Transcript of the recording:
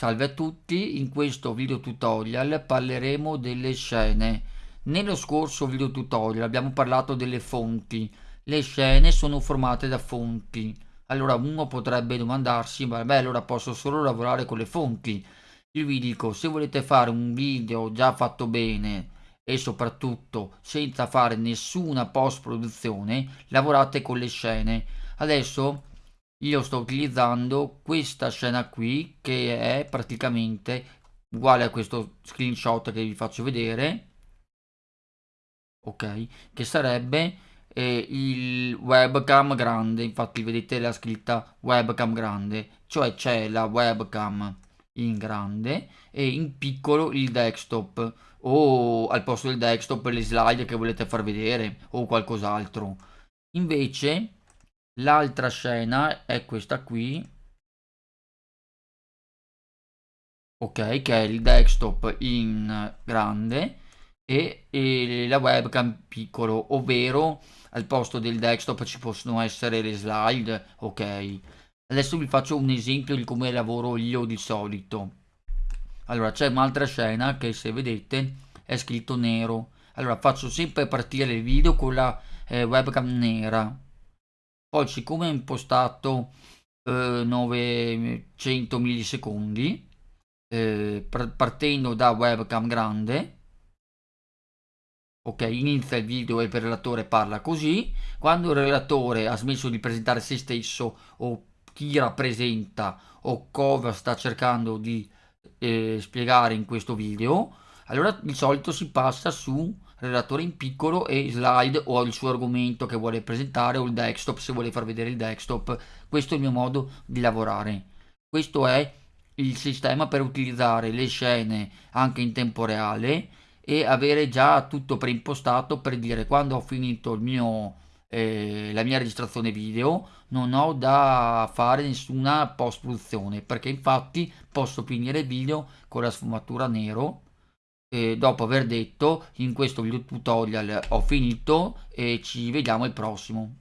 Salve a tutti, in questo video tutorial parleremo delle scene. Nello scorso video tutorial abbiamo parlato delle fonti. Le scene sono formate da fonti. Allora uno potrebbe domandarsi, beh allora posso solo lavorare con le fonti. Io vi dico, se volete fare un video già fatto bene e soprattutto senza fare nessuna post produzione, lavorate con le scene. Adesso io sto utilizzando questa scena qui che è praticamente uguale a questo screenshot che vi faccio vedere ok? Che sarebbe eh, il webcam grande. Infatti vedete la scritta webcam grande cioè c'è la webcam in grande e in piccolo il desktop o al posto del desktop le slide che volete far vedere o qualcos'altro. Invece L'altra scena è questa qui. Ok, che è il desktop in grande e, e la webcam piccolo, ovvero al posto del desktop ci possono essere le slide. Ok, adesso vi faccio un esempio di come lavoro io di solito. Allora, c'è un'altra scena che se vedete è scritto nero. Allora, faccio sempre partire il video con la eh, webcam nera poi siccome è impostato eh, 900 millisecondi eh, partendo da webcam grande ok inizia il video e il relatore parla così. Quando il relatore ha smesso di presentare se stesso o chi rappresenta o cosa sta cercando di eh, spiegare in questo video allora di solito si passa su relatore in piccolo e slide o il suo argomento che vuole presentare o il desktop se vuole far vedere il desktop. Questo è il mio modo di lavorare. Questo è il sistema per utilizzare le scene anche in tempo reale e avere già tutto preimpostato per dire quando ho finito il mio eh, la mia registrazione video non ho da fare nessuna post produzione perché infatti posso finire il video con la sfumatura nero e dopo aver detto in questo video tutorial ho finito e ci vediamo al prossimo